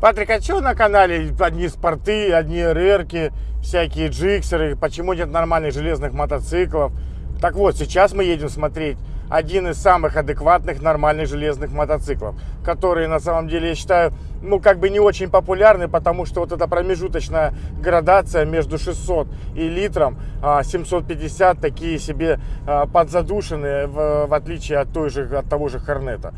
Патрик, а что на канале одни спорты, одни РРки, всякие джиксеры? Почему нет нормальных железных мотоциклов? Так вот, сейчас мы едем смотреть один из самых адекватных нормальных железных мотоциклов, которые на самом деле, я считаю, ну как бы не очень популярны, потому что вот эта промежуточная градация между 600 и литром 750 такие себе а, подзадушенные, в, в отличие от, той же, от того же Хорнета.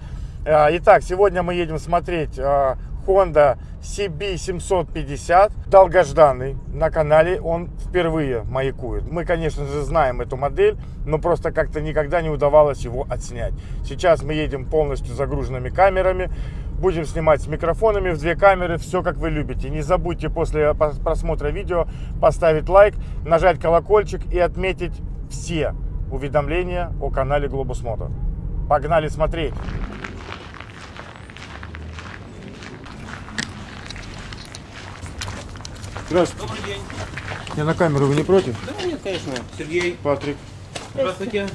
А, итак, сегодня мы едем смотреть а, Honda CB750, долгожданный на канале, он впервые маякует. Мы, конечно же, знаем эту модель, но просто как-то никогда не удавалось его отснять. Сейчас мы едем полностью загруженными камерами, будем снимать с микрофонами в две камеры, все как вы любите. Не забудьте после просмотра видео поставить лайк, нажать колокольчик и отметить все уведомления о канале Globus Moto. Погнали смотреть! Здравствуйте. Добрый день. Я на камеру, вы не против? Да нет, конечно. Сергей. Патрик. Здравствуйте.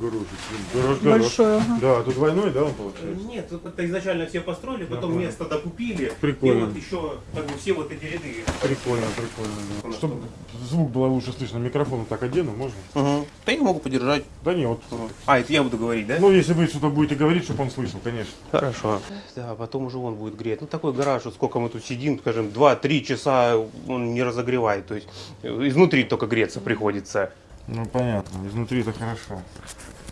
Гараж, гараж. Большой, ага. Да, тут двойной, да, он получается? Нет, тут это изначально все построили, потом понял. место докупили. Прикольно. И вот еще как бы все вот эти ряды. Прикольно, прикольно. Да. Чтобы звук было лучше слышно, микрофон так одену, можно? Угу. Да я могу подержать. Да не, вот. А, это я буду говорить, да? Ну, если вы что-то будете говорить, чтобы он слышал, конечно. Хорошо. Да, потом уже он будет греть. Ну, такой гараж, вот сколько мы тут сидим, скажем, 2-3 часа он не разогревает. То есть э, изнутри только греться приходится. Ну, понятно, изнутри это хорошо.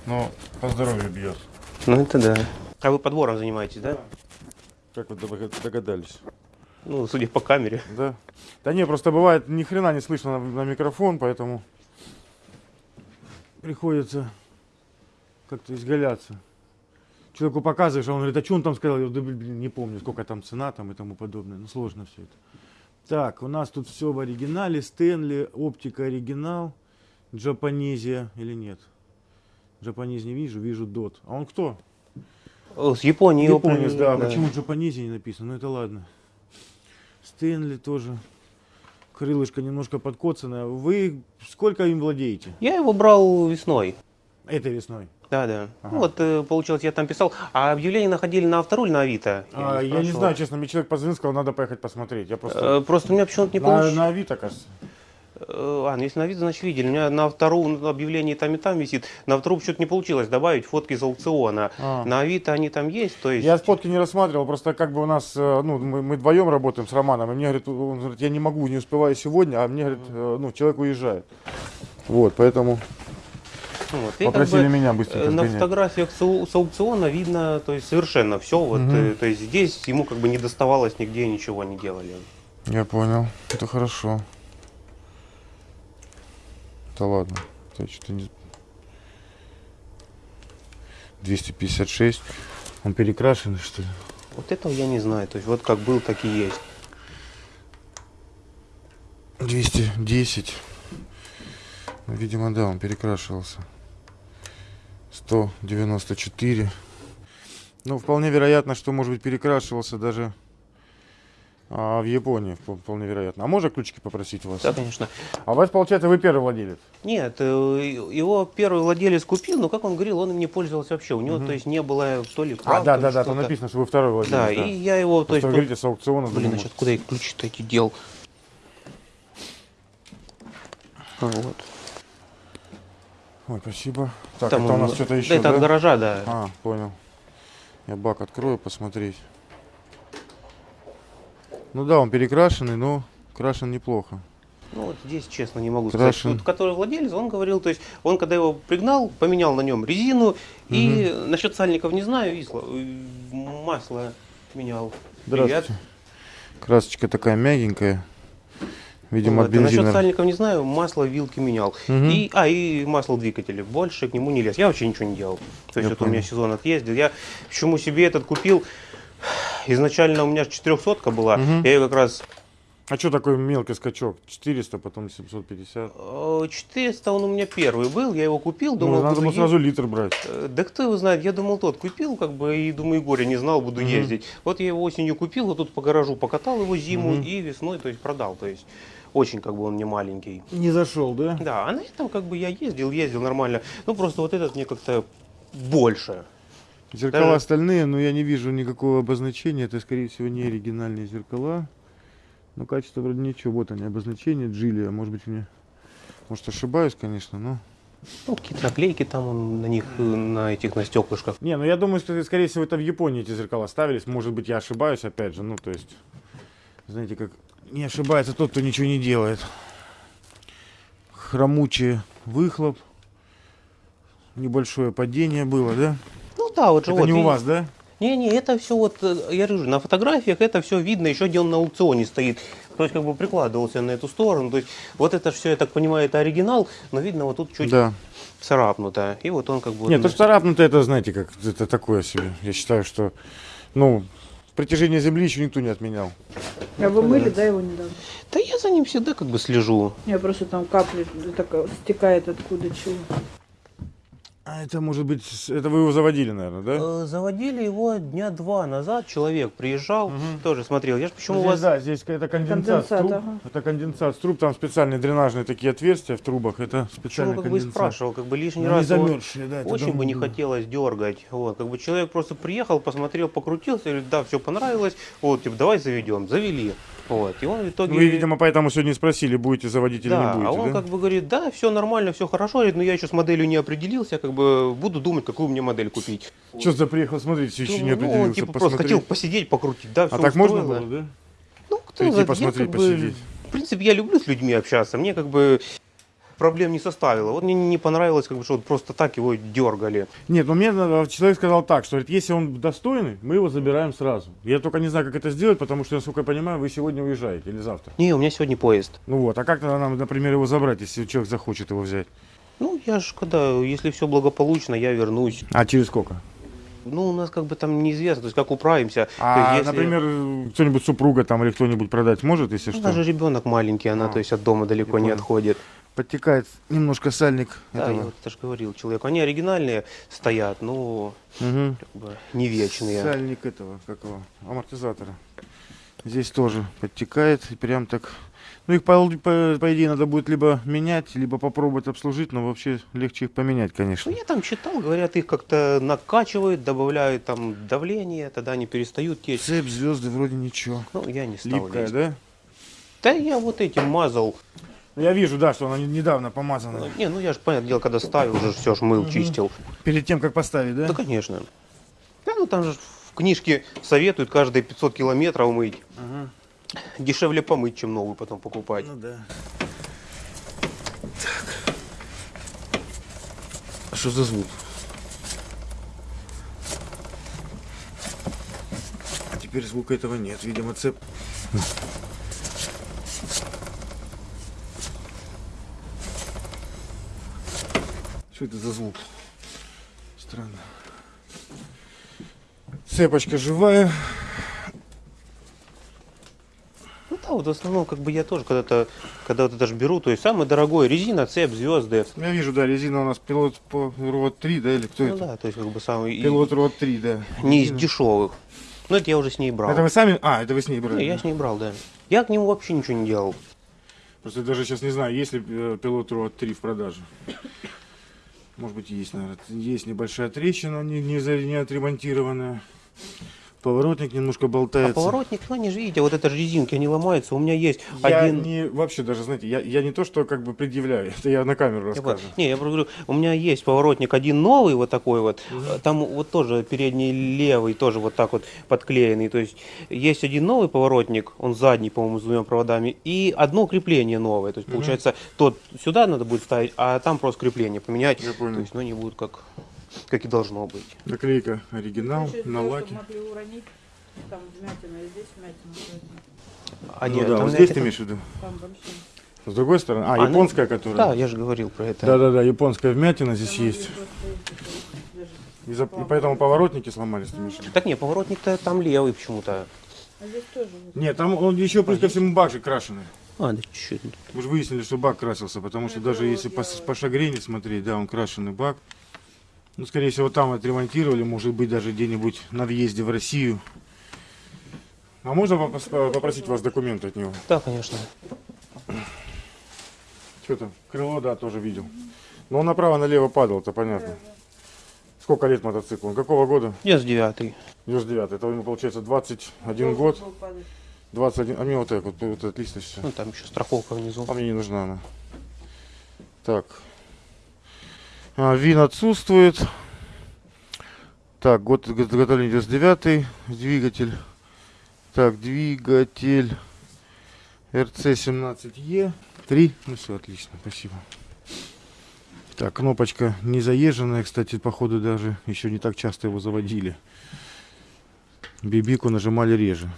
Но по здоровью бьет. Ну, это да. А вы подбором занимаетесь, да? Как вы дог- догадались? Ну, судя по камере. Да? Да не, просто бывает ни хрена не слышно на, на микрофон, поэтому приходится как-то изгаляться. Человеку показываешь, а он говорит, а что он там сказал? Я говорю, да, блин, не помню, сколько там цена там и тому подобное. Ну, сложно все это. Так, у нас тут все в оригинале. Стэнли, оптика оригинал. Джапанезия или нет? Джапанез не вижу, вижу Дот. А он кто? С Японии Японец, привезли, да. Почему Джапанези не написано? Ну это ладно. Стэнли тоже. Крылышко немножко подкоцанное. Вы сколько им владеете? Я его брал весной. Этой весной. Да, да. Ага. Ну, вот э, получилось, я там писал, а объявление находили на авторуль на Авито. А, я не знаю, честно, мне человек позвонил, сказал, надо поехать посмотреть. Я просто... Э, Просто у меня почему-то не на, получилось. на Авито, кажется. А, ну если на Авито, значит видели. У меня на вторую ну, объявление там и там висит. На вторую что-то не получилось добавить фотки из аукциона. А. На Авито они там есть, то есть... Я фотки не рассматривал, просто как бы у нас, э, ну, мы, мы вдвоем работаем с Романом, и мне говорит, он говорит, я не могу, не успеваю сегодня, а мне, говорит, э, ну, человек уезжает. Вот, поэтому вот. И как попросили бы, меня быстренько На сгонять. фотографиях с, ау- с аукциона видно, то есть совершенно все. Вот, Мгм. э, то есть здесь ему как бы не доставалось нигде, ничего не делали. Я понял. Это хорошо. Да ладно. Я что-то не... 256. Он перекрашенный, что ли? Вот этого я не знаю. То есть вот как был, так и есть. 210. Ну, видимо, да, он перекрашивался. 194. Ну, вполне вероятно, что, может быть, перекрашивался даже а, в Японии. впол- Вполне вероятно. А можно ключики попросить у вас? Да, конечно. А у вас, получается, вы первый владелец? Нет, э, его первый владелец купил, но как он говорил, он им не пользовался вообще. У него, то есть, не было то ли А, прав, да, то ли да, да, там написано, что вы второй владелец. Да, и я его, то То есть, вы говорите, с аукциона. блин, значит, куда я ключи-то эти дел? Вот. Ой, спасибо. Так, Там это у нас что-то да, еще, это да? от гаража, да. А, понял. Я бак открою, посмотреть. Ну да, он перекрашенный, но крашен неплохо. Ну вот здесь, честно, не могу Крашен. сказать. Вот, который владелец, он говорил, то есть, он когда его пригнал, поменял на нем резину, и насчет сальников не знаю, и масло менял. Привет. Здравствуйте. Красочка такая мягенькая. Видимо, от Вот, насчет бензина. сальников не знаю, масло вилки менял. Мгм. И, а, и масло двигателя. Больше к нему не лез. Я вообще ничего не делал. То есть Я это у меня сезон отъездил. Я почему себе этот купил? Изначально у меня 400 была. Мгм. Я ее как раз А что такой мелкий скачок? 400, потом 750. э, 400 он у меня первый был, я его купил, думал, ну, надо было е- сразу литр брать. Э, Да кто его знает, я думал тот купил, как бы, и думаю, горя не знал, буду Мгм. ездить. Вот я его осенью купил, вот тут по гаражу покатал его зиму Мгм. и весной, то есть продал, то есть очень как бы он не маленький. Не зашел, да? Да, а на этом как бы я ездил, ездил нормально. Ну просто вот этот мне как-то больше. Зеркала Даже- стальные, но я не вижу никакого обозначения. Это, скорее всего, не оригинальные зеркала. Но качество вроде ничего. Вот они, обозначения Джилия. Может быть, мне... Может, ошибаюсь, конечно, но... Ну, какие-то наклейки там на них, э, на этих, на стеклышках. Не, ну я думаю, что, скорее всего, это в Японии эти зеркала ставились. Может быть, я ошибаюсь, опять же. Ну, то есть, знаете, как не ошибается тот, кто ничего не делает. Хромучий выхлоп. Небольшое падение было, да? Ну да, вот же Это вот. не у видите. вас, да? Не-не, это все вот, э, я говорю, на фотографиях это все видно, еще где он на аукционе стоит. То есть как бы прикладывался на эту сторону. То есть вот это все, я так понимаю, это оригинал, но видно вот тут чуть Да. царапнуто. И вот он как бы... вот Нет, то, что царапнуто, это, знаете, как это такое себе. Я считаю, что, ну, притяжение Земли еще никто не отменял. А вы мыли, да, его недавно? Да я за ним всегда как бы слежу. Я просто там капли так стекает откуда чего. А это может быть, это вы его заводили, наверное, да? Э, Заводили его дня два назад, человек приезжал, тоже смотрел. Я же почему у здесь, вас... да, здесь это конденсат, Конденсат, труб. ага. Это конденсат с труб, там специальные дренажные такие отверстия в трубах. Это специальный как бы и конденсат. спрашивал, как бы лишний Ну, раз не замерзшие, да, очень бы не было. хотелось дергать. Вот, как бы человек просто приехал, посмотрел, покрутился, говорит, да, все понравилось, вот, типа, давай заведем, завели. Вот, и он в итоге... Вы, видимо, поэтому сегодня спросили, будете заводить или да, не будете, а он да? как бы говорит, да, все нормально, все хорошо, говорит, но я еще с моделью не определился, как бы буду думать, какую мне модель купить. Что за приехал смотреть, все еще не Ну, определился, он типа просто посмотреть. хотел посидеть, покрутить, да, все А так можно было, да? Ну, кто Прийти знает, я посмотреть, как бы, посидеть. В принципе, я люблю с людьми общаться, мне как бы проблем не составило. Вот мне не понравилось, как бы, что вот просто так его дергали. Нет, ну мне надо- человек сказал так, что говорит, если он достойный, мы его забираем сразу. Я только не знаю, как это сделать, потому что, насколько я понимаю, вы сегодня уезжаете или завтра. Не, у меня сегодня поезд. Ну вот, а как тогда нам, например, его забрать, если человек захочет его взять? Ну, я же когда, если все благополучно, я вернусь. А через сколько? Ну, у нас как бы там неизвестно, то есть как управимся. А, есть, если- например, кто-нибудь супруга там или кто-нибудь продать может, если Ну, что? даже ребенок маленький, она, А, то есть от дома далеко не отходит. Подтекает немножко сальник Да, я этого. вот даже говорил человеку. Они оригинальные стоят, но Мгм. как бы не вечные. Сальник этого, как его, амортизатора. Здесь тоже подтекает, и прям так. Ну, их по, по- по идее надо будет либо менять, либо попробовать обслужить, но вообще легче их поменять, конечно. Ну, я там читал, говорят, их как-то накачивают, добавляют там давление, тогда они перестают течь. Цепь, звезды, вроде ничего. Ну, я не стал Липкая, лезть. да? Да я вот этим мазал. Ну, Я вижу, да, что она не- недавно помазана. Не, ну я же, понятное дело, когда ставил, уже все ж мыл, чистил. Перед тем, как поставить, да? Да, конечно. Да, ну там же в книжке советуют каждые 500 километров мыть. Ага. Дешевле помыть, чем новую потом покупать. Ну да. Так. А что за звук? А теперь звука этого нет. Видимо, цеп. Что это за звук? Странно. Цепочка живая. Ну да, вот в основном, как бы я тоже когда-то, когда вот это же беру, то есть самый дорогой резина, цепь, звезды. Я вижу, да, резина у нас пилот по Род 3, да, или кто Ну это? да, то есть как бы самый Пилот Род 3, да. не из дешевых. Ну это я уже с ней брал. Это вы сами? А, это вы с ней брали? Не, я с ней брал, да. Я к нему вообще ничего не делал. Просто даже сейчас не знаю, есть ли э, пилот Род 3 в продаже. Может быть, есть, наверное. Есть небольшая трещина, не, не, не отремонтированная. Поворотник немножко А болтается. поворотник, ну они же видите, вот это же резинки, они ломаются. У меня есть Я один... не, вообще даже, знаете, я, я не то, что как бы предъявляю, это я на камеру Я рассказываю. Не, я просто говорю, у меня есть поворотник один новый, вот такой вот. Там вот тоже передний левый, тоже вот так вот подклеенный. То есть есть один новый поворотник, он задний, по-моему, с двумя проводами, и одно крепление новое. То есть получается, тот сюда надо будет ставить, а там просто крепление поменять. Я понял. То есть, ну, они будут как, как и должно быть. Наклейка оригинал Значит, на лаке. могли уронить, там вмятина, и здесь вмятина. А Ну нет, да, там вот здесь ты имеешь в виду? Там вообще. С другой стороны? А, А, ну, японская, которая? Да, я же говорил про это. Да-да-да, японская вмятина здесь Там есть. И, за- и поэтому поворотники сломались, ты имеешь в виду? Так не, поворотник-то там левый почему-то. А здесь тоже. вот. Нет, там он еще плюс ко всему бак же крашеный. А, да чуть-чуть. Мы же выяснили, что бак красился, потому что даже если по, по шагрене смотреть, да, он крашеный бак. Ну, скорее всего, там отремонтировали, может быть, даже где-нибудь на въезде в Россию. А можно попросить вас документы от него? Да, конечно. Что там? Крыло, да, тоже видел. Но он направо-налево падал, это понятно. Сколько лет мотоциклу? Какого года? 99 99. Это ему получается 21 год. Был падать. 21. А мне вот так вот, вот отлично все. Ну, там еще страховка внизу. А мне не нужна она. Так. А, вин отсутствует. Так, год изготовления 99 двигатель. Так, двигатель RC17E. 3. Ну все, отлично, спасибо. Так, кнопочка не заезженная, кстати, походу даже еще не так часто его заводили. Бибику нажимали реже.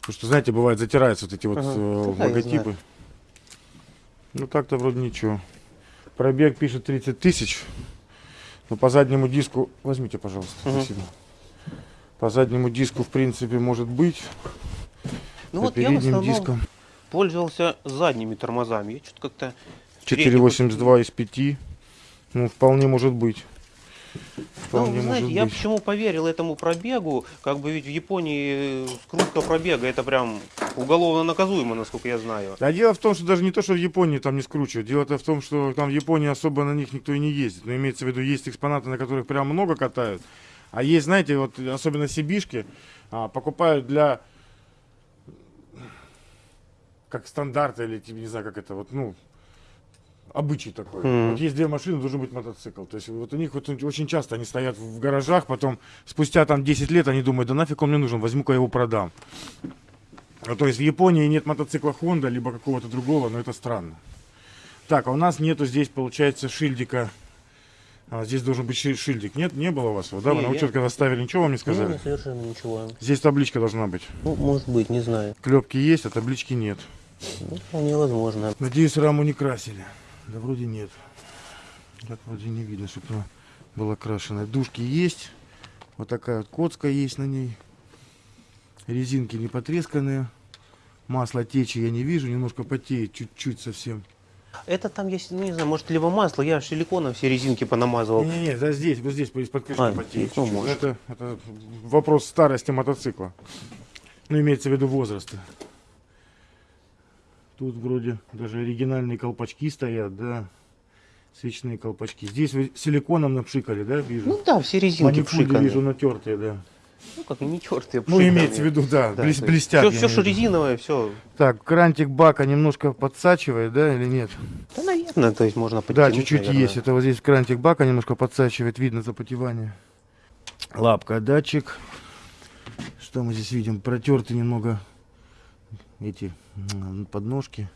Потому что, знаете, бывает затираются вот эти вот Ага. э, логотипы. Ну так-то вроде ничего. Пробег пишет 30 тысяч. Но по заднему диску... Возьмите, пожалуйста. Мгм. Спасибо. По заднему диску, в принципе, может быть. Ну по вот я передним основном дискам. пользовался задними тормозами. Я что-то как-то... 4,82 из 5. Ну, вполне может быть. Ну, Вполне вы знаете, я быть. почему поверил этому пробегу, как бы ведь в Японии э, скрутка пробега, это прям уголовно наказуемо, насколько я знаю. А дело в том, что даже не то, что в Японии там не скручивают. Дело-то в том, что там в Японии особо на них никто и не ездит. Но имеется в виду, есть экспонаты, на которых прям много катают. А есть, знаете, вот особенно сибишки, а, покупают для как стандарта или типа, не знаю, как это вот, ну, обычай такой. Мгм. Вот есть две машины, должен быть мотоцикл. То есть вот у них вот очень часто они стоят в гаражах, потом спустя там 10 лет они думают, да нафиг он мне нужен, возьму-ка я его продам. Ну, то есть в Японии нет мотоцикла Honda, либо какого-то другого, но это странно. Так, а у нас нету здесь, получается, шильдика. А, здесь должен быть ши- шильдик. Нет, не было у вас его, да? Вы на учет когда ставили, ничего вам не сказали? совершенно ничего. Здесь табличка должна быть. Ну, может быть, не знаю. Клепки есть, а таблички нет. Ну, вполне возможно. Надеюсь, раму не красили. Да вроде нет. Так вроде не видно, чтобы она была крашеная. Дужки есть. Вот такая вот коцка есть на ней. Резинки не потресканные. Масло течи я не вижу, немножко потеет, чуть-чуть совсем. Это там есть, ну, не знаю, может, либо масло, я силиконом все резинки понамазывал. Не-не-не, да здесь, вот здесь, из-под крышки А, потеет. ну, может. Это, это вопрос старости мотоцикла. Ну, имеется в виду возраста. Тут вроде даже оригинальные колпачки стоят, да. Свечные колпачки. Здесь вы силиконом напшикали, да, вижу? Ну да, все резинки пшиканы. вижу натертые, да. Ну как, не тертые, Ну, имеется в виду, да, блес- блестят. Все, что резиновое, все. Так, крантик бака немножко подсачивает, да, или нет? Да, наверное, то есть можно Да, подтянуть, чуть-чуть наверное. есть. Это вот здесь крантик бака немножко подсачивает, видно запотевание. Лапка, датчик. Что мы здесь видим? Протерты немного эти подножки.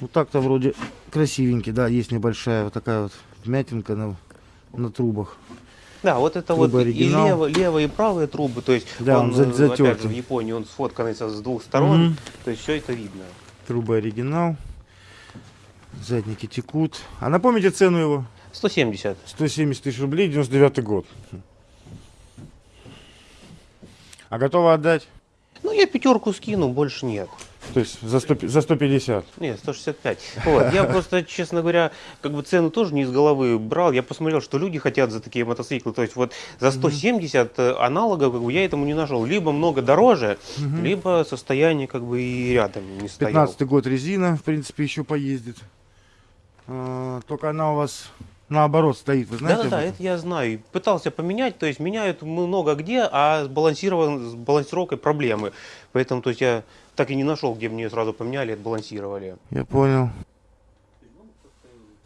Ну так-то вроде красивенький, да, есть небольшая вот такая вот вмятинка на, на трубах. Да, вот это Трубы вот и оригинал. лево, левые и правые трубы, то есть Да, он за- э, опять затертый. же, в Японии он сфотканный со- с двух сторон, Мгм. то есть все это видно. Трубы оригинал. Задники текут. А напомните цену его? 170. 170 тысяч рублей, 99 год. А готова отдать? Ну, я пятерку скину, больше нет. То есть за, 100, за 150. Нет, 165. Вот. Я просто, честно говоря, как бы цену тоже не из головы брал. Я посмотрел, что люди хотят за такие мотоциклы. То есть вот за 170 э, аналогов как бы, я этому не нашел. Либо много дороже, либо состояние как бы и рядом не стояло. 15 год резина, в принципе, еще поездит. А, только она у вас наоборот стоит, вы знаете? Да-да-да, об этом? это я знаю. Пытался поменять, то есть меняют много где, а с, балансирован- с балансировкой проблемы. Поэтому, то есть я так и не нашел, где мне сразу поменяли, отбалансировали. Я понял.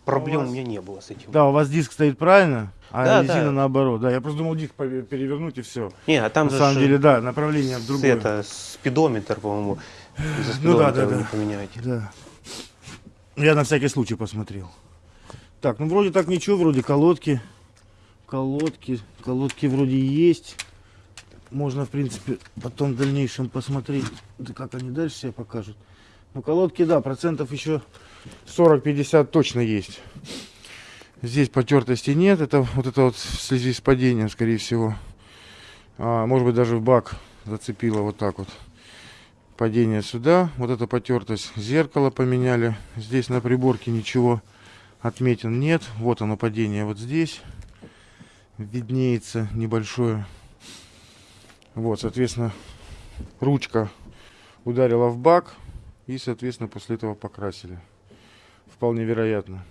Проблем У у, вас- меня не было с этим. Да, у вас диск стоит правильно, а Да, резина да. наоборот. Да, я просто думал диск перевернуть и все. Не, а там На же самом ж, деле, да, направление в другое. это, спидометр, по-моему. За Ну да, да, да. поменяете. Да. Я на всякий случай посмотрел. Так, ну вроде так ничего, вроде колодки. Колодки, колодки вроде есть. Можно, в принципе, потом в дальнейшем посмотреть, как они дальше себя покажут. Ну, колодки, да, процентов еще 40-50 точно есть. Здесь потертости нет. Это вот это вот в связи с падением, скорее всего. А, может быть, даже в бак зацепило вот так вот падение сюда. Вот эта потертость. Зеркало поменяли. Здесь на приборке ничего отметин нет. Вот оно падение вот здесь. Виднеется небольшое. Вот, соответственно, ручка ударила в бак. И, соответственно, после этого покрасили. Вполне вероятно.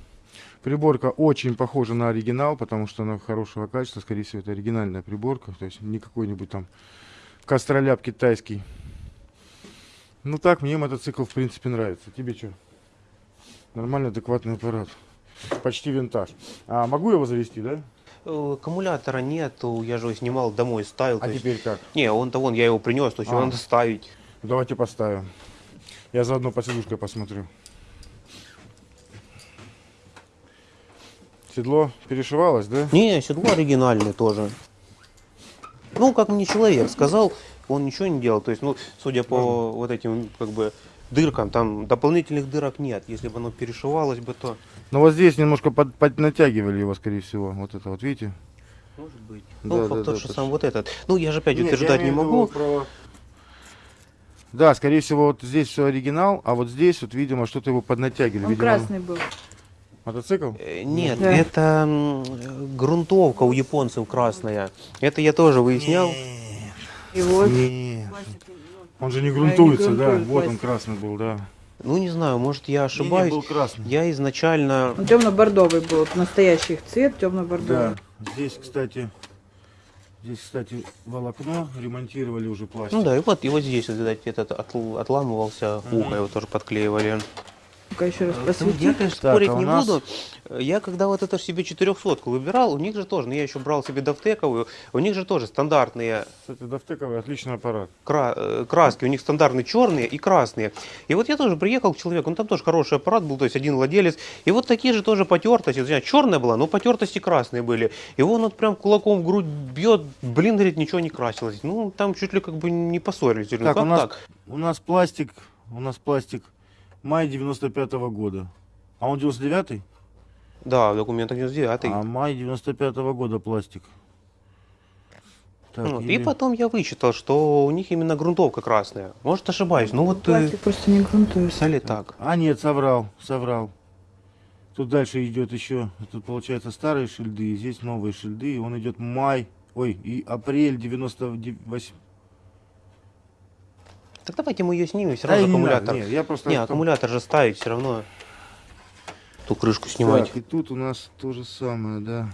Приборка очень похожа на оригинал, потому что она хорошего качества. Скорее всего, это оригинальная приборка. То есть не какой-нибудь там костроляп китайский. Ну так, мне мотоцикл в принципе нравится. Тебе что? Нормальный, адекватный аппарат. Почти винтаж. А могу его завести, да? Э, Аккумулятора нету, я же его снимал домой, ставил. А есть- теперь как? Не, он-то вон, я его принес, то есть его А. надо ставить. Давайте поставим. Я заодно по сидушкой посмотрю. Седло перешивалось, да? Не, седло оригинальное тоже. Ну, как мне человек сказал, он ничего не делал. То есть, ну, судя по вот этим, как бы, дыркам, там дополнительных дырок нет. Если бы оно перешивалось бы, то... Ну вот здесь немножко под, поднатягивали его, скорее всего. Вот это вот, видите? Может быть. Да, Ну, да, факт да, тот, что точно. сам вот этот. Ну, я же опять Нет, утверждать не могу. про- Да, скорее всего, вот здесь все оригинал, а вот здесь вот, видимо, что-то его поднатягивали. Он видимо, красный был. Мотоцикл? Э, Нет, Да. это грунтовка у японцев красная. Это я тоже выяснял. И вот. Не, пластик, ну, он же не не грунтуется, да. грунтует, Вот он красный был, да. Ну, не знаю, может, я Не, не, ошибаюсь. был красный. Я изначально... Темно-бордовый был. Настоящий их цвет темно-бордовый. Да, здесь, кстати, здесь, кстати, волокно ремонтировали уже пластик. Ну да, и вот, и вот здесь, вот, видать, этот отл- отламывался, ухо его тоже подклеивали. Ну-ка еще раз Ну, посвети. я, конечно, Так, спорить а у не нас- буду. Я когда вот это себе 400 выбирал, у них же тоже, ну я еще брал себе давтековую, у них же тоже стандартные Кстати, Давтековый отличный аппарат. кра- э, краски, у них стандартные черные и красные. И вот я тоже приехал к человеку, ну там тоже хороший аппарат был, то есть один владелец, и вот такие же тоже потертости, то есть черная была, но потертости красные были. И он вот прям кулаком в грудь бьет, блин, говорит, ничего не красилось. Ну, там чуть ли как бы не поссорились. Говорю, Так, ну, у как нас, так? у нас пластик, у нас пластик май 95 года. А он 99-й? Да, в документах 99 А май 95 года пластик. Так, Вот. или- И потом я вычитал, что у них именно грунтовка красная. Может ошибаюсь, ну вот э, Пластик просто не грунтуется. писали так. А нет, соврал, соврал. Тут дальше идет еще, тут получается старые шильды, здесь новые шильды. и Он идет май, ой, и апрель 98. Так давайте мы ее снимем, все Да, равно и не надо, аккумулятор. нет, я просто... Не, аккумулятор же ставить все равно. Ту крышку снимать. Так, и тут у нас то же самое, да.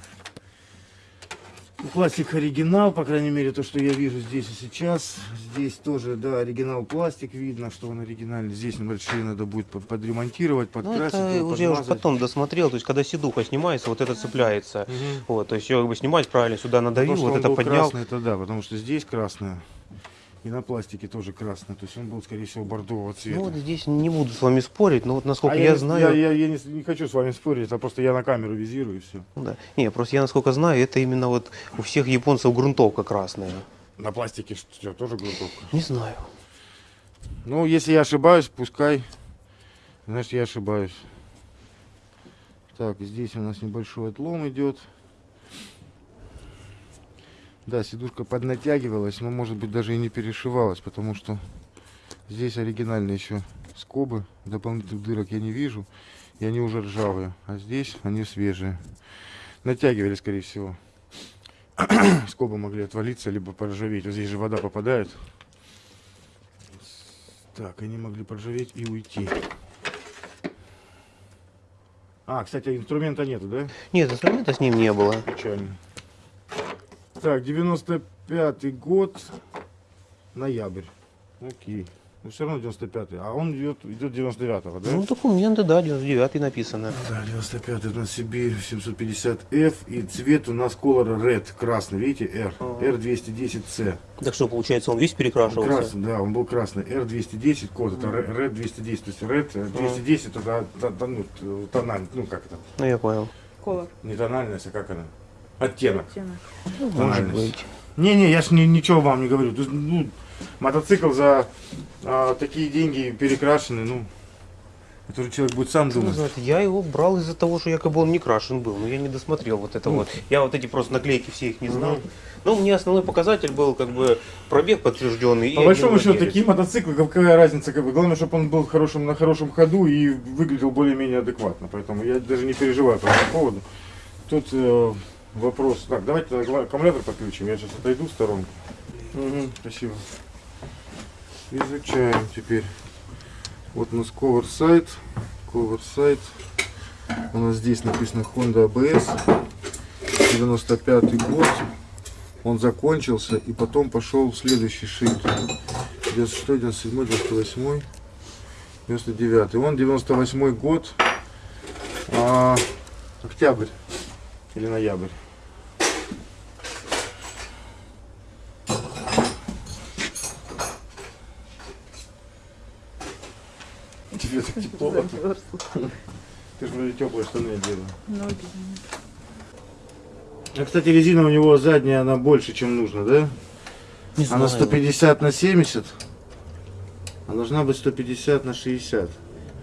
Ну, Пластик оригинал, по крайней мере, то, что я вижу здесь и сейчас. Здесь тоже, да, оригинал пластик видно, что он оригинальный. Здесь небольшие надо будет под- подремонтировать, Ну, подкрасить, это его, уже я уже потом досмотрел, то есть когда седуха снимается, вот это цепляется. Мгм. Вот, то есть ее как бы снимать правильно, сюда надавил, То, что вот это поднял. красный, это да, потому что здесь красное. И на пластике тоже красный. То есть он был, скорее всего, бордового цвета. Ну вот здесь не буду с вами спорить, но вот насколько А я, не- знаю, Я, я- я не, не хочу с вами спорить, а просто я на камеру визирую и все. Ну да. не, просто я насколько знаю, это именно вот у всех японцев грунтовка красная. На пластике что, тоже грунтовка? Не знаю. Ну, если я ошибаюсь, пускай. Значит, я ошибаюсь. Так, здесь у нас небольшой отлом идет. Да, сидушка поднатягивалась, но может быть даже и не перешивалась, потому что здесь оригинальные еще скобы, дополнительных дырок я не вижу, и они уже ржавые, а здесь они свежие. Натягивали, скорее всего. Скобы могли отвалиться, либо поржаветь. Вот здесь же вода попадает. Так, они могли поржаветь и уйти. А, кстати, инструмента нету, да? Нет, инструмента с ним не было. Печально. Так, 95-й год, ноябрь. Окей. Ну, все равно 95-й. А он идет, идет 99-го, да? Ну, документы, да, 99 написано. Да, 95 у нас Сибирь 750F и цвет у нас Color Red, красный, видите, R, R210C. Так что, получается, он весь перекрашивался? Красный, да, он был красный, R210 код, это Red Red 210, то есть Red э, 210 это да, да, ну, т- тональность, ну как это, Ну, я понял. Колор. не тональность, а как она, оттенок. Оттенок. Может Тональность. быть. Не-не, я ж ни- ничего вам не говорю, есть, ну, мотоцикл за а, такие деньги перекрашенный, ну, это уже человек будет сам Ну, думать. знаете, я его брал из-за того, что якобы он не крашен был, но я не досмотрел вот это вот. Я вот эти просто наклейки все их не знал. Ну, мне основной показатель был как бы пробег подтвержденный. и По большому счету, такие мотоциклы, какая разница, как бы, главное, чтобы он был хорошим, на хорошем ходу и выглядел более-менее адекватно. Поэтому я даже не переживаю по этому поводу. Тут э, вопрос. Так, давайте аккумулятор подключим. Я сейчас отойду в сторонку. Мгм, спасибо. Изучаем теперь. Вот у нас cover сайт. Cover сайт. У нас здесь написано Honda ABS. 95 год. Он закончился и потом пошел следующий шильд. 96, 97, 98, 99. Он 98 год. а, октябрь или ноябрь. Замерзла. Ты же вроде теплые штаны одела. Ноги. А, кстати, резина у него задняя, она больше, чем нужно, да? Не Она знаю. 150 на 70, а должна быть 150 на 60.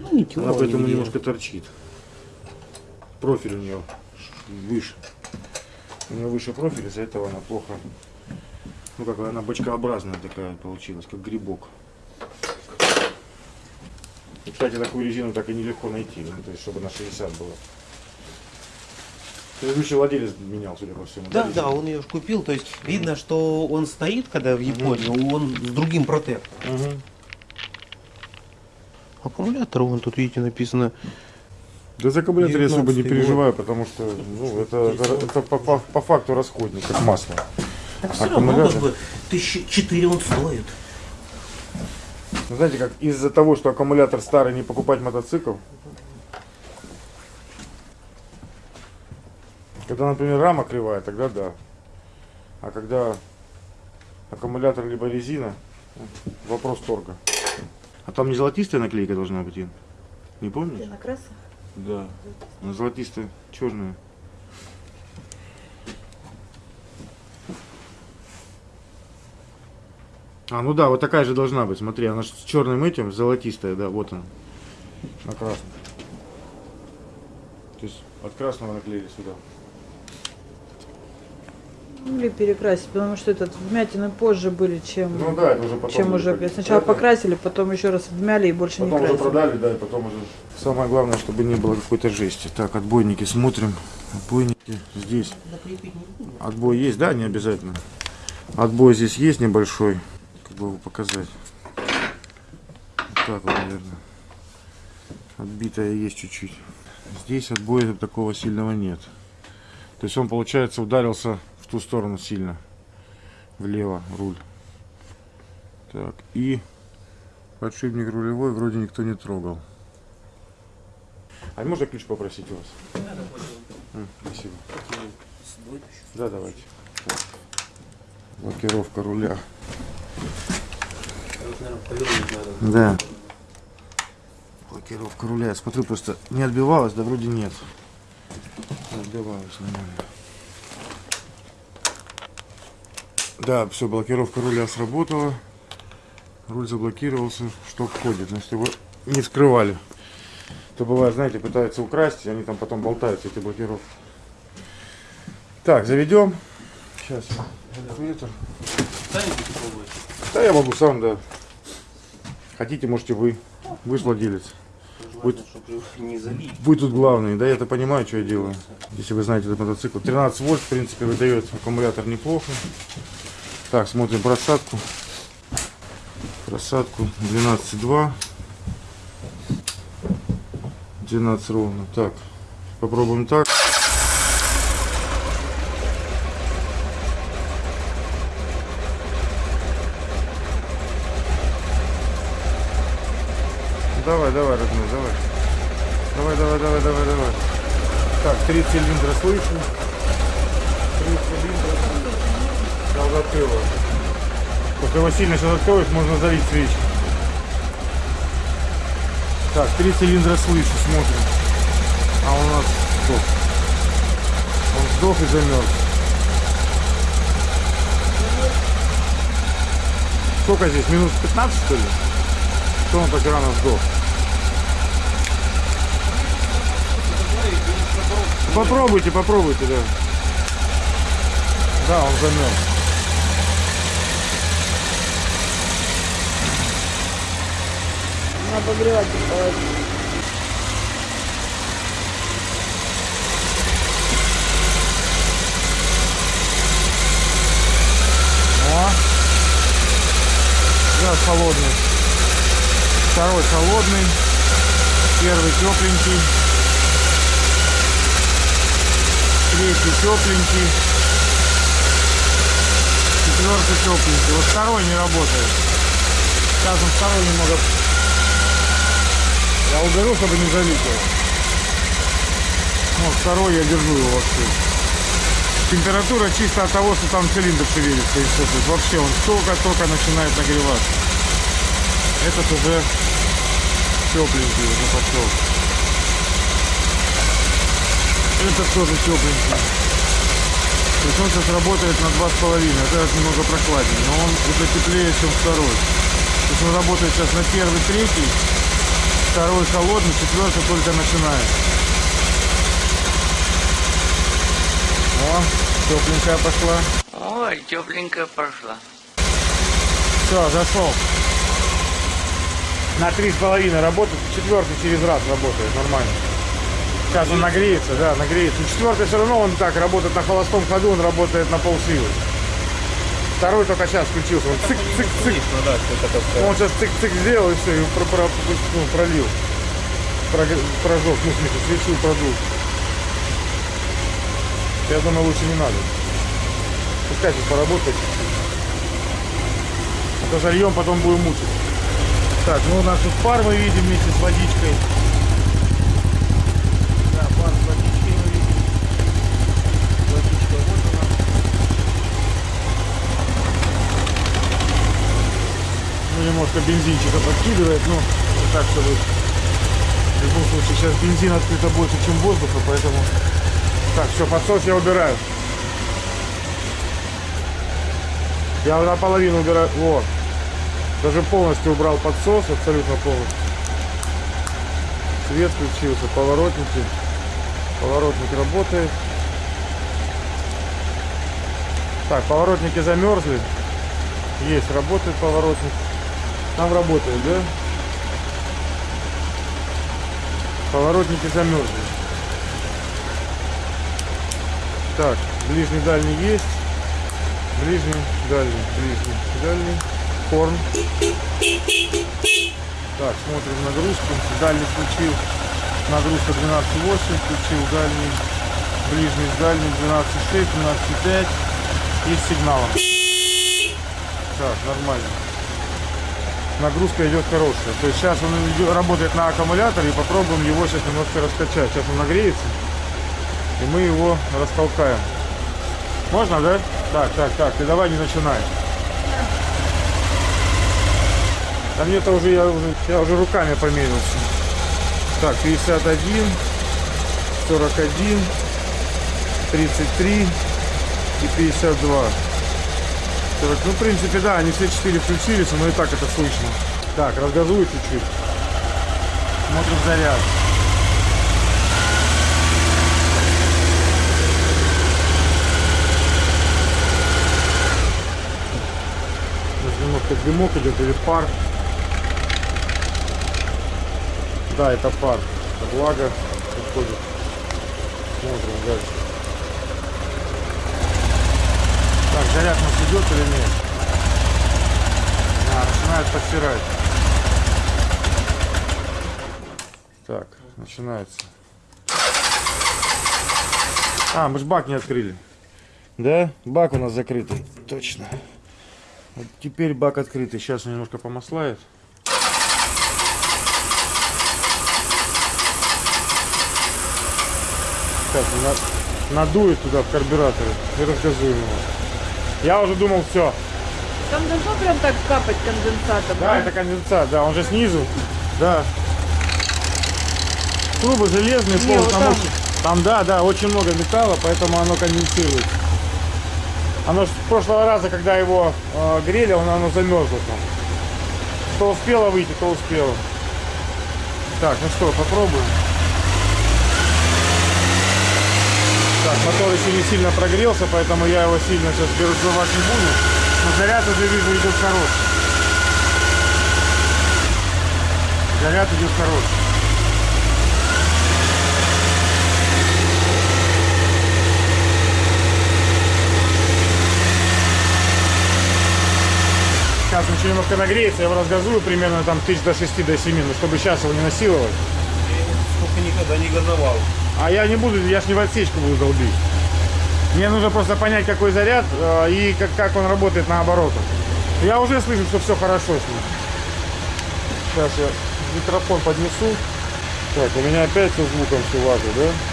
Ну, ничего, Она поэтому не немножко торчит. Профиль у нее выше. У нее выше профиль, из-за этого она плохо. Ну как она бочкообразная такая получилась, как грибок. Кстати, такую резину так и нелегко найти, ну, то есть чтобы на 60 было. Предыдущий владелец менял, судя по всему. Да, да, он ее ж купил. То есть видно, что он стоит, когда в Японии, он с другим протектором. Мгм. Аккумулятор, вон тут, видите, написано. Да за аккумулятор я особо не 19-й переживаю, потому что ну, это, это, это по, по- по факту расходник, как масло. Так все равно как бы тысячи четыре он стоит. Ну, знаете, как из-за того, что аккумулятор старый, не покупать мотоцикл. Когда, например, рама кривая, тогда да. А когда аккумулятор либо резина, вопрос торга. А там не золотистая наклейка должна быть, Ин? Не помнишь? Накраса? Да. Она золотистая, черная. А, ну да, вот такая же должна быть. Смотри, она с черным этим, золотистая, да, вот она. На красном. То есть от красного наклеили сюда. Могли перекрасить, потому что этот вмятины позже были, чем, Ну да, это уже потом. чем были уже. как- Сначала это- покрасили, потом еще раз вмяли и больше не Потом уже красили. продали, да, и потом уже. Самое главное, чтобы не было какой-то жести. Так, отбойники смотрим. Отбойники здесь. Отбой есть, да, не обязательно. Отбой здесь есть небольшой. Как бы его показать. Вот так вот, наверное. Отбитая есть чуть-чуть. Здесь отбоя такого сильного нет. То есть он, получается, ударился в ту сторону сильно. Влево руль. Так, и подшипник рулевой вроде никто не трогал. А можно ключ попросить у вас? М, Спасибо. Да, давайте. Блокировка руля. Да. Блокировка руля. Я смотрю, просто не отбивалась, да вроде нет. Не Отбивалась нормально. Да, все, блокировка руля сработала. Руль заблокировался, что входит. Если его не вскрывали, то бывает, знаете, пытаются украсть, и они там потом болтаются, эти блокировки. Так, заведем. Сейчас. Ветер. Да, я могу сам, да. Хотите, можете вы. Вы владелец. Вы, вы тут главный, да, я-то понимаю, что я делаю. Если вы знаете этот мотоцикл. 13 вольт, в принципе, выдает аккумулятор неплохо. Так, смотрим просадку. Просадку 12,2. 12 ровно. Так, попробуем так. Давай, давай, родной, давай. Давай, давай, давай, давай, давай. Так, три цилиндра слышу. Три цилиндра. Закрыло. После его сильно сейчас откроешь, можно залить свечи. Так, три цилиндра слышу, смотрим. А у нас сдох. Он сдох и замерз. Сколько здесь? Минут 15 что ли? Что он так рано сдох? Попробуйте, попробуйте, да. Да, он замерз. Надо обогревать и холодить. О! Газ холодный. Второй холодный. Первый тепленький. Третий тепленький. Четвертый тепленький. Вот второй не работает. Он второй немного... Я уберу, чтобы не залетел. Ну, второй я держу его вообще. Температура чисто от того, что там цилиндр шевелится и все. Вообще он только-только начинает нагреваться. Этот уже тепленький уже пошел. Этот тоже тепленький. Он сейчас работает на 2,5. Этот немного прохладнее, но он уже теплее, чем второй. То есть он работает сейчас на первый, третий, второй холодный, четвертый только начинает. О, тепленькая пошла. Ой, тепленькая пошла. Все, зашел. На три с половиной работает, четвертый через раз работает, нормально. Сейчас он нагреется, да, нагреется. Но четвертый все равно он так работает на холостом ходу, он работает на полсилы. Второй только сейчас включился, он цик-цик-цик. Ну да, Он сейчас цик-цик сделал и все, и про- про- ну, пролил. Прог- Прожег, ну, в смысле, свечу продул. Я думаю, лучше не надо. Пускай тут поработает. А то зальем, потом будем мучить. Так, ну у нас тут пар мы видим вместе с водичкой. Да, пар с водичкой мы видим. Водичка вот она. Ну, немножко бензинчика подкидывает, вот так, чтобы... В любом случае, сейчас бензин открыто больше, чем воздуха, поэтому... Так, все, подсос я убираю. Я наполовину убираю. Вот. Даже полностью убрал подсос, абсолютно полностью. Свет включился, поворотники. Поворотник работает. Так, поворотники замерзли. Есть, работает поворотник. Там работает, да? Поворотники замерзли. Так, ближний дальний есть. Ближний, дальний, ближний, дальний. Хорн. Так, смотрим нагрузку. Дальний включил. Нагрузка 12.8. Включил дальний. Ближний с дальним 12.6, 12.5. И с сигналом. Так, нормально. Нагрузка идет хорошая. То есть сейчас он работает на аккумуляторе и попробуем его сейчас немножко раскачать. Сейчас он нагреется. И мы его растолкаем. Можно, да? Так, так, так. Ты давай не начинай. А мне-то уже я уже я уже руками померился. Так, 51, 41, 33 и 52. 40. Ну, в принципе, да, они все четыре включились, но и так это слышно. Так, разгазую чуть-чуть. Смотрим заряд. Немножко дымок идет или пар. Да, это пар. Влага уходит. Смотрим дальше. Так, заряд у нас идет или нет? А, начинает подсирать. Так, начинается. А, мы же бак не открыли. Да? Бак у нас закрытый. Точно. Вот теперь бак открытый. Сейчас он немножко помаслает. Так, на- надует туда в карбюраторе и разгазуем его. Я уже думал, все. Там должно прям так капать конденсатом. Да, это конденсат, да, он же снизу. Да. Трубы железные, Не, пол, вот там, там. очень- там, да, да, очень много металла, поэтому оно конденсирует. Оно с прошлого раза, когда его э, грели, оно, оно замерзло там. То успело выйти, то успело. Так, ну что, попробуем. Так, мотор еще не сильно прогрелся, поэтому я его сильно сейчас разрывать не буду. Но заряд уже вижу идет хороший. Заряд идет хороший. Сейчас он немножко нагреется, я его разгазую примерно там тысяч до 6 до 7, ну, чтобы сейчас его не насиловать. Сколько никогда не газовал. А я не буду, я ж не в отсечку буду долбить. Мне нужно просто понять, какой заряд э, и как, как он работает на оборотах. Я уже слышу, что все хорошо с ним. Сейчас я микрофон поднесу. Так, у меня опять со звуком все важно, да?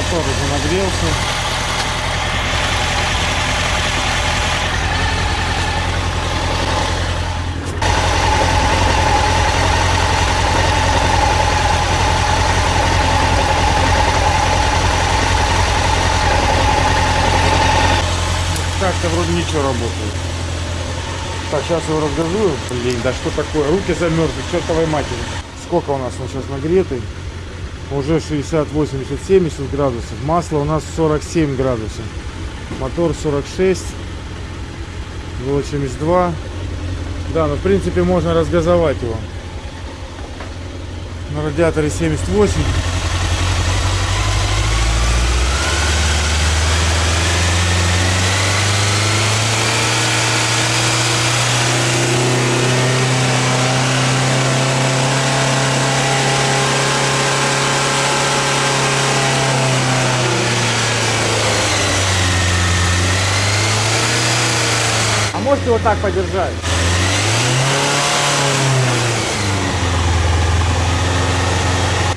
Мотор уже нагрелся. Так-то вроде ничего работает. Так, сейчас его разгазую. Блин, да что такое? Руки замерзли, чертовой матери. Сколько у нас он сейчас нагретый? Уже 60, 80, 70 градусов. Масло у нас 47 градусов. Мотор 46. Было 72. Да, ну в принципе можно разгазовать его. На радиаторе 78. А можете вот так подержать?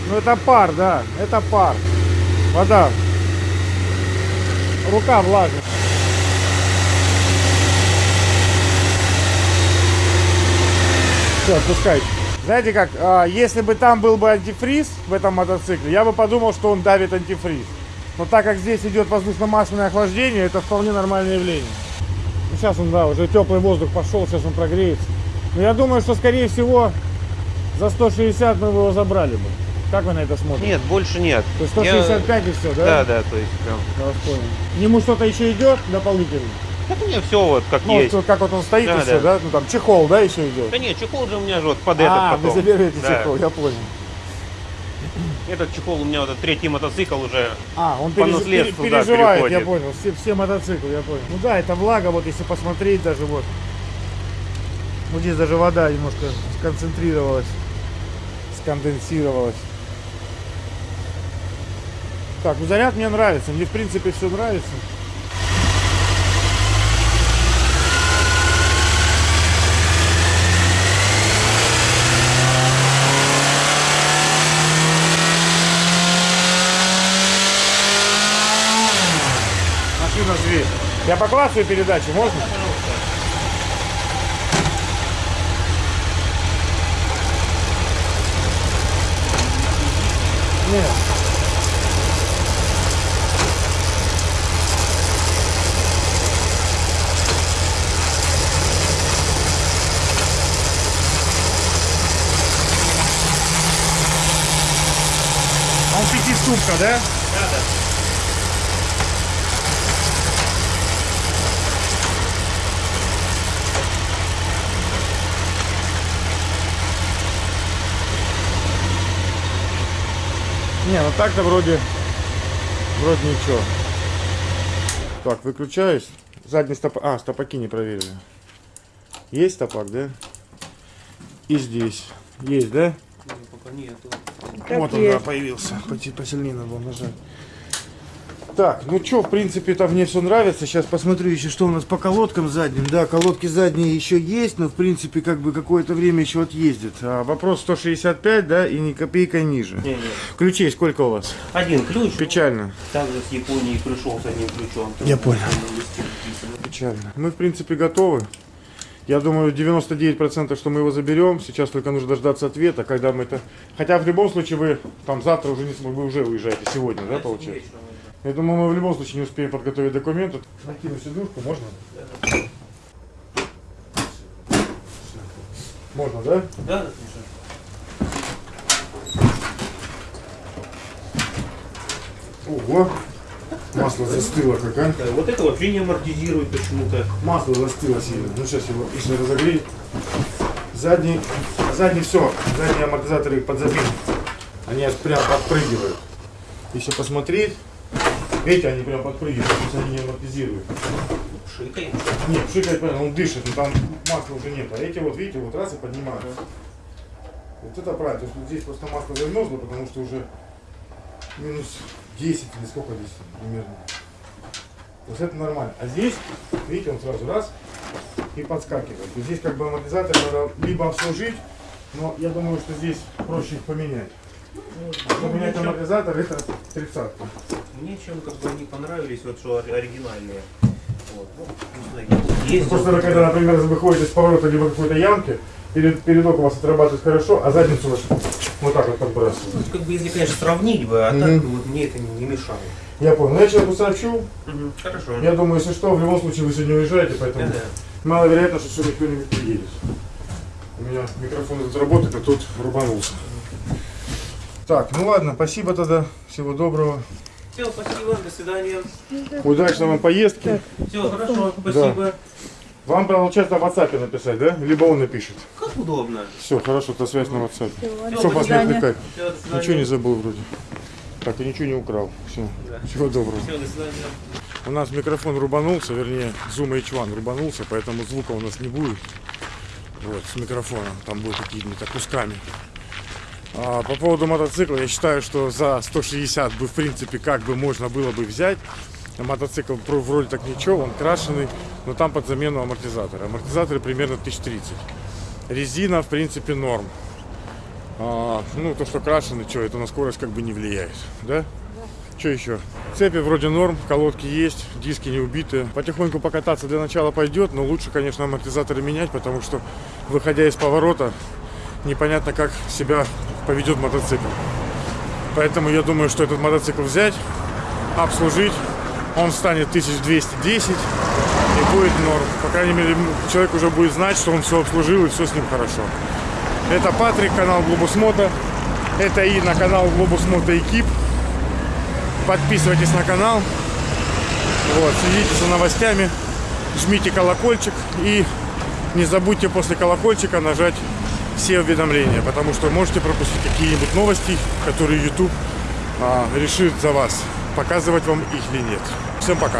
Ну это пар, да, это пар. Вода. Рука влажная. Все, отпускайте. Знаете как, а, если бы там был бы антифриз в этом мотоцикле, я бы подумал, что он давит антифриз. Но так как здесь идет воздушно-масляное охлаждение, это вполне нормальное явление. Сейчас он, да, уже теплый воздух пошел, сейчас он прогреется. Но я думаю, что, скорее всего, за 160 мы бы его забрали бы. Как вы на это смотрите? Нет, больше нет. То есть Я- 165 и все, да? Да, да, то есть прям. Я вас понял. К нему что-то еще идет дополнительно? Так у меня все вот как Ну, есть. вот как вот он стоит Да, и все, да. да? Ну там чехол, да, еще идет? Да нет, чехол же у меня же вот под а, этот вы потом. заберете Да. чехол, я понял. Этот чехол у меня вот этот третий мотоцикл уже. А, он По переж- наследству, пере- да, переживает, я понял. Все, все мотоциклы, я понял. Ну да, это влага, вот если посмотреть даже вот. Вот здесь даже вода немножко сконцентрировалась, сконденсировалась. Так, ну заряд мне нравится, мне в принципе все нравится. Я поклассую передачу, можно? Нет. Он пятиступка, да? Не, ну так-то вроде, вроде ничего. Так, выключаюсь. Задний стопа... А, стопаки не проверили. Есть стопак, да? И здесь. Есть, да? Пока нету. Вот он, есть. да, появился. Посильнее надо было нажать. Так, ну что, в принципе-то мне все нравится. Сейчас посмотрю еще, что у нас по колодкам задним. Да, колодки задние еще есть, но в принципе как бы какое-то время еще отъездит. А вопрос 165, да, и ни копейка ниже. Не, не. Ключей сколько у вас? Один ключ. Печально. Также с Японии пришел с одним ключом. Я понял. Печально. Мы, в принципе, готовы. Я думаю, 99% что мы его заберем. Сейчас только нужно дождаться ответа, когда мы это... Хотя в любом случае вы там завтра уже не сможете, вы уже уезжаете сегодня, да, получается? Я думаю, мы в любом случае не успеем подготовить документы. Накину сидушку, можно? Можно, да? Да, Ого, масло застыло какая. Да, Вот это вообще не амортизирует почему-то. Масло застыло сильно. Ну сейчас его еще разогреем. Задний, задний все, задние амортизаторы подзабиты. Они аж прям подпрыгивают. Если посмотреть, видите, они прям подпрыгивают, то есть они не амортизируют. Шикает. Нет, пшикает, понятно, он дышит, но там масла уже нет. А эти вот, видите, вот раз и поднимают. Вот это правильно. То есть вот здесь просто масло замерзло, потому что уже минус 10 или сколько здесь примерно. То есть это нормально. А здесь, видите, он сразу раз и подскакивает. То есть здесь как бы амортизатор надо либо обслужить, но я думаю, что здесь проще их поменять. Поменять амортизатор это 30 Мне чем как бы они понравились, вот что ори- оригинальные. Вот. Ну, есть. Просто когда, например, выходите с поворота либо какой-то ямки, перед, передок у вас отрабатывает хорошо, а задницу вас вот так вот подбрасывает. Ну, как бы если, конечно, сравнить бы, а так Мгм. вот мне это не, не мешало. Я понял. Ну, я человеку сообщу. Хорошо. Я думаю, если что, в любом случае вы сегодня уезжаете, поэтому Да-да. маловероятно, что сегодня кто-нибудь приедет. У меня микрофон тут работает, а тут рубанулся. Так, ну ладно, спасибо тогда. Всего доброго. Все, спасибо, до свидания. Удачной вам поездки. Все, хорошо, спасибо. Вам получается в WhatsApp написать, да? Либо он напишет. Как удобно. Все, хорошо, то связь на WhatsApp. Что до вас не отвлекать? Ничего не забыл вроде. Так, и ничего не украл. Все. Да. Всего доброго. Все, до свидания. У нас микрофон рубанулся, вернее, Zoom H1 рубанулся, поэтому звука у нас не будет. Вот, с микрофоном. Там будет какими-то кусками. А, по поводу мотоцикла, я считаю, что за 160 бы, в принципе, как бы можно было бы взять. Мотоцикл вроде так ничего, он крашеный, но там под замену амортизатора. Амортизаторы примерно 1030. Резина, в принципе, норм. А, ну, то, что крашеный, что, это на скорость как бы не влияет, да? Что еще? Цепи вроде норм, колодки есть, диски не убиты. Потихоньку покататься для начала пойдет, но лучше, конечно, амортизаторы менять, потому что, выходя из поворота, непонятно, как себя поведет мотоцикл. Поэтому я думаю, что этот мотоцикл взять, обслужить, он станет 1210 и будет норм. По крайней мере, человек уже будет знать, что он все обслужил и все с ним хорошо. Это Патрик, канал Глобус Мото. Это и на канал Глобус Мото Экип. Подписывайтесь на канал. Вот, следите за новостями. Жмите колокольчик и не забудьте после колокольчика нажать все уведомления, потому что можете пропустить какие-нибудь новости, которые YouTube а, решит за вас, показывать вам их или нет. Всем пока.